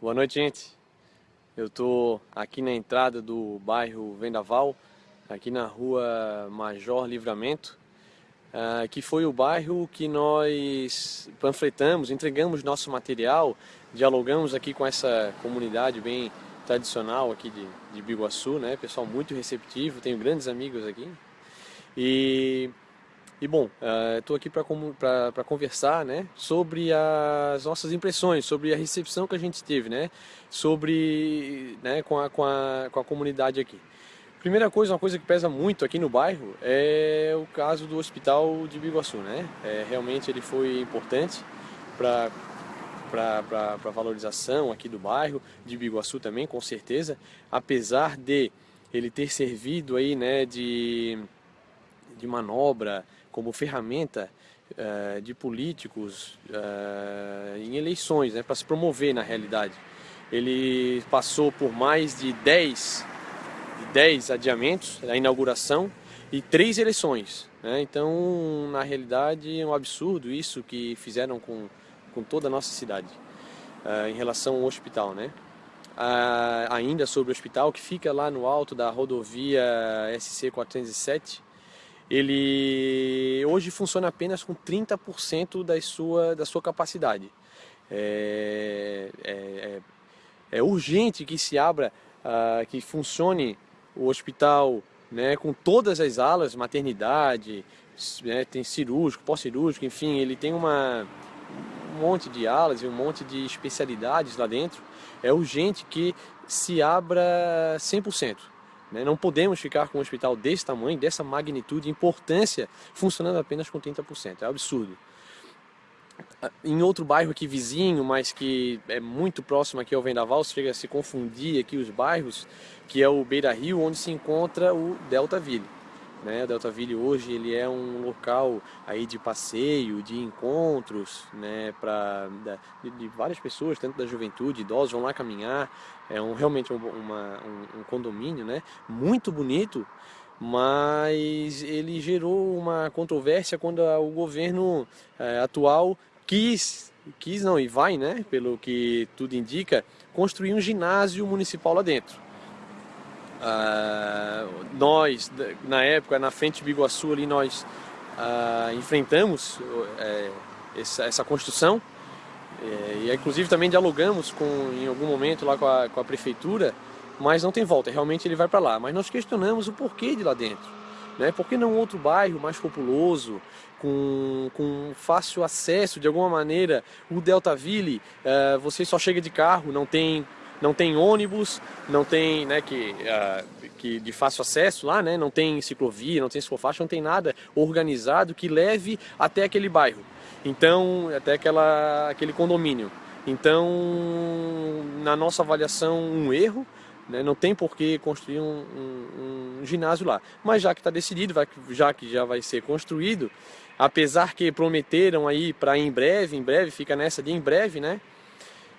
Boa noite, gente. Eu estou aqui na entrada do bairro Vendaval, aqui na rua Major Livramento, uh, que foi o bairro que nós panfletamos, entregamos nosso material, dialogamos aqui com essa comunidade bem tradicional aqui de, de Biguaçu, né? Pessoal muito receptivo, tenho grandes amigos aqui. E e bom, estou uh, aqui para conversar né, sobre as nossas impressões, sobre a recepção que a gente teve, né, sobre, né, com, a, com, a, com a comunidade aqui. Primeira coisa, uma coisa que pesa muito aqui no bairro é o caso do hospital de Biguaçu. Né? É, realmente ele foi importante para para a valorização aqui do bairro, de Biguaçu também, com certeza, apesar de ele ter servido aí, né, de, de manobra, como ferramenta uh, de políticos uh, em eleições, né, para se promover na realidade. Ele passou por mais de 10, 10 adiamentos da inauguração e três eleições. Né? Então, na realidade, é um absurdo isso que fizeram com, com toda a nossa cidade uh, em relação ao hospital. Né? Uh, ainda sobre o hospital, que fica lá no alto da rodovia SC 407, ele hoje funciona apenas com 30% da sua, da sua capacidade. É, é, é, é urgente que se abra, uh, que funcione o hospital né, com todas as alas, maternidade, né, tem cirúrgico, pós-cirúrgico, enfim, ele tem uma, um monte de alas e um monte de especialidades lá dentro. É urgente que se abra 100%. Né? Não podemos ficar com um hospital desse tamanho, dessa magnitude, importância, funcionando apenas com 30%. É absurdo. Em outro bairro aqui vizinho, mas que é muito próximo aqui ao Vendaval, chega a se confundir aqui os bairros, que é o Beira Rio, onde se encontra o Delta Ville. Né? O Delta Ville hoje ele é um local aí de passeio, de encontros, né? Pra, de, de, várias pessoas, tanto da juventude, idosos, vão lá caminhar. É um, realmente uma, um, um condomínio né? muito bonito, mas ele gerou uma controvérsia quando o governo é, atual quis, quis não, e vai, né, pelo que tudo indica, construir um ginásio municipal lá dentro. Uh, nós, na época, na frente de Biguaçu, ali, nós uh, enfrentamos uh, essa, essa, construção é, e inclusive também dialogamos com, em algum momento lá com a, com a prefeitura, mas não tem volta, realmente ele vai para lá. Mas nós questionamos o porquê de lá dentro. Né? Por que não outro bairro mais populoso, com, com fácil acesso de alguma maneira? O Deltaville, uh, você só chega de carro, não tem não tem ônibus, não tem, né, que, uh, que de fácil acesso lá, né, não tem ciclovia, não tem ciclofaixa, não tem nada organizado que leve até aquele bairro. Então, até aquela, aquele condomínio. Então, na nossa avaliação, um erro, né, não tem por que construir um, um, um ginásio lá. Mas já que está decidido, vai, já que já vai ser construído, apesar que prometeram aí para em breve, em breve, fica nessa de em breve, né,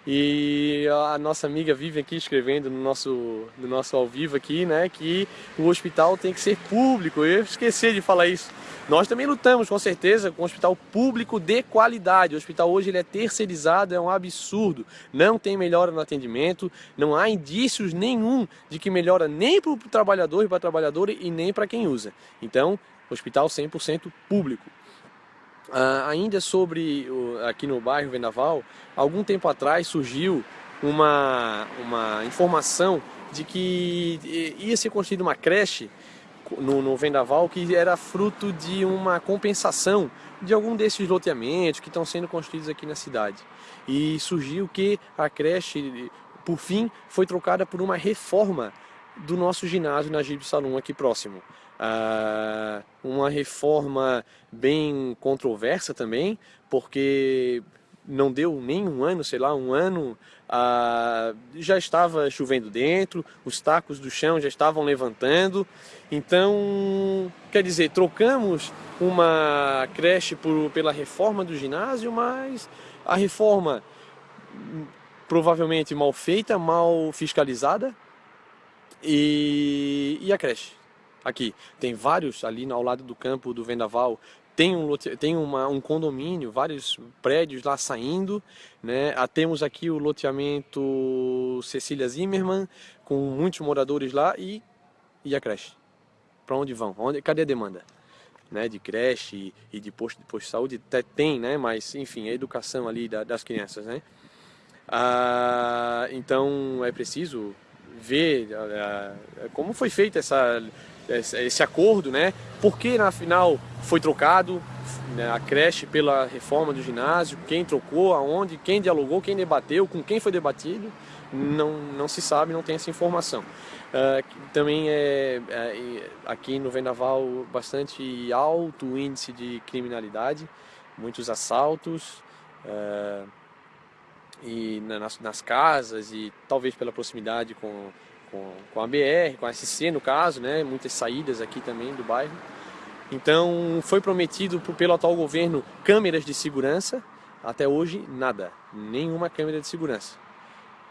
e a nossa amiga vive aqui escrevendo no nosso, no nosso ao vivo aqui, né, que o hospital tem que ser público. Eu esqueci de falar isso. Nós também lutamos, com certeza, com um hospital público de qualidade. O hospital hoje ele é terceirizado, é um absurdo. Não tem melhora no atendimento, não há indícios nenhum de que melhora nem para o trabalhador e para a trabalhadora e nem para quem usa. Então, hospital 100% público. Uh, ainda sobre aqui no bairro Vendaval, algum tempo atrás surgiu uma, uma informação de que ia ser construída uma creche no, no, Vendaval que era fruto de uma compensação de algum desses loteamentos que estão sendo construídos aqui na cidade. E surgiu que a creche, por fim, foi trocada por uma reforma do nosso ginásio na Gibe Salum aqui próximo. Ah, uma reforma bem controversa também, porque não deu nem um ano, sei lá, um ano, ah, já estava chovendo dentro, os tacos do chão já estavam levantando. Então, quer dizer, trocamos uma creche por, pela reforma do ginásio, mas a reforma provavelmente mal feita, mal fiscalizada e, e a creche aqui. Tem vários ali ao lado do campo do Vendaval tem um, tem uma, um condomínio, vários prédios lá saindo, né? Ah, temos aqui o loteamento Cecília Zimmermann, com muitos moradores lá e, e a creche. Para onde vão? Onde, cadê a demanda? Né, de creche e de posto de posto de saúde até tem, né, mas enfim, a educação ali da, das crianças, né? Ah, então é preciso ver ah, como foi feita essa esse acordo, né? Porque na final foi trocado né, a creche pela reforma do ginásio, quem trocou, aonde, quem dialogou, quem debateu, com quem foi debatido, não, não se sabe, não tem essa informação. Uh, também é, é, aqui no Vendaval bastante alto índice de criminalidade, muitos assaltos uh, e nas, nas casas e talvez pela proximidade com com, com a BR, com a SC no caso, né? muitas saídas aqui também do bairro. Então foi prometido pelo atual governo câmeras de segurança, até hoje nada, nenhuma câmera de segurança.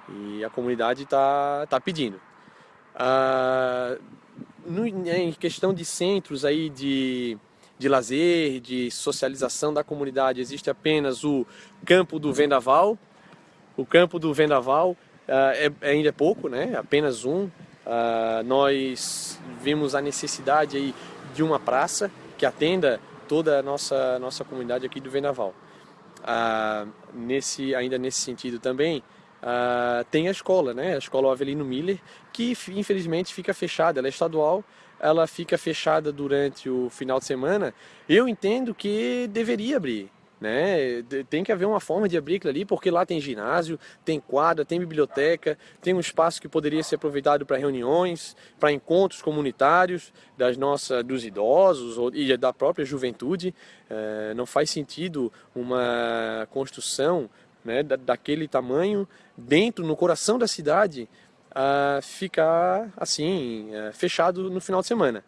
E a comunidade está tá pedindo. Ah, no, em questão de centros aí de, de lazer, de socialização da comunidade, existe apenas o campo do Vendaval. O campo do Vendaval é, é, ainda é pouco, né? apenas um. Uh, nós vimos a necessidade aí de uma praça que atenda toda a nossa, nossa comunidade aqui do Vendaval. Uh, nesse, ainda nesse sentido também, uh, tem a escola, né? a escola Avelino Miller, que infelizmente fica fechada, ela é estadual, ela fica fechada durante o final de semana. Eu entendo que deveria abrir, né? Tem que haver uma forma de abrir aquilo ali, porque lá tem ginásio, tem quadra, tem biblioteca, tem um espaço que poderia ser aproveitado para reuniões, para encontros comunitários das nossas, dos idosos e da própria juventude. É, não faz sentido uma construção né, daquele tamanho dentro, no coração da cidade, a ficar assim, é, fechado no final de semana.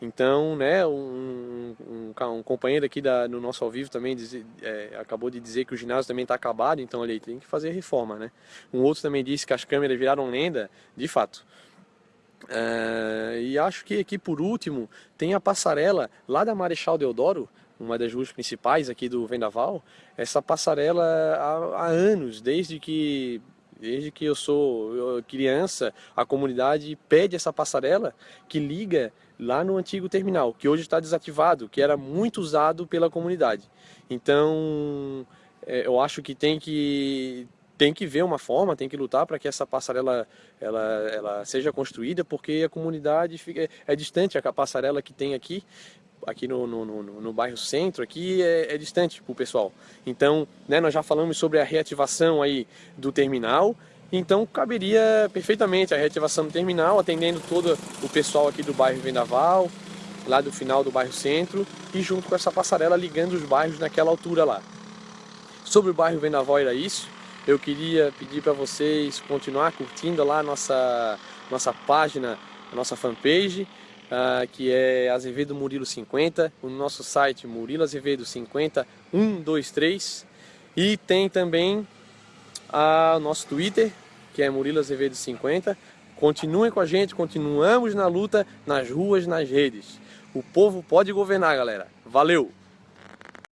Então, né, um, um, um, companheiro aqui da, no nosso ao vivo também diz, é, acabou de dizer que o ginásio também está acabado, então ele tem que fazer reforma, né? Um outro também disse que as câmeras viraram lenda, de fato. É, e acho que aqui por último tem a passarela lá da Marechal Deodoro, uma das ruas principais aqui do Vendaval. Essa passarela há, há anos, desde que Desde que eu sou criança, a comunidade pede essa passarela que liga lá no antigo terminal, que hoje está desativado, que era muito usado pela comunidade. Então, é, eu acho que tem que tem que ver uma forma, tem que lutar para que essa passarela ela, ela seja construída, porque a comunidade fica, é distante, a passarela que tem aqui, aqui no, no, no, no bairro centro, aqui é, é distante para o pessoal. Então, né, nós já falamos sobre a reativação aí do terminal, então caberia perfeitamente a reativação do terminal, atendendo todo o pessoal aqui do bairro Vendaval, lá do final do bairro Centro, e junto com essa passarela ligando os bairros naquela altura lá. Sobre o bairro Vendaval era isso. Eu queria pedir para vocês continuar curtindo lá a nossa, nossa página, a nossa fanpage, uh, que é Azevedo Murilo 50, o nosso site Murilo Azevedo 50 123 e tem também uh, o nosso Twitter, que é Murilo Azevedo 50. Continuem com a gente, continuamos na luta, nas ruas, nas redes. O povo pode governar, galera. Valeu!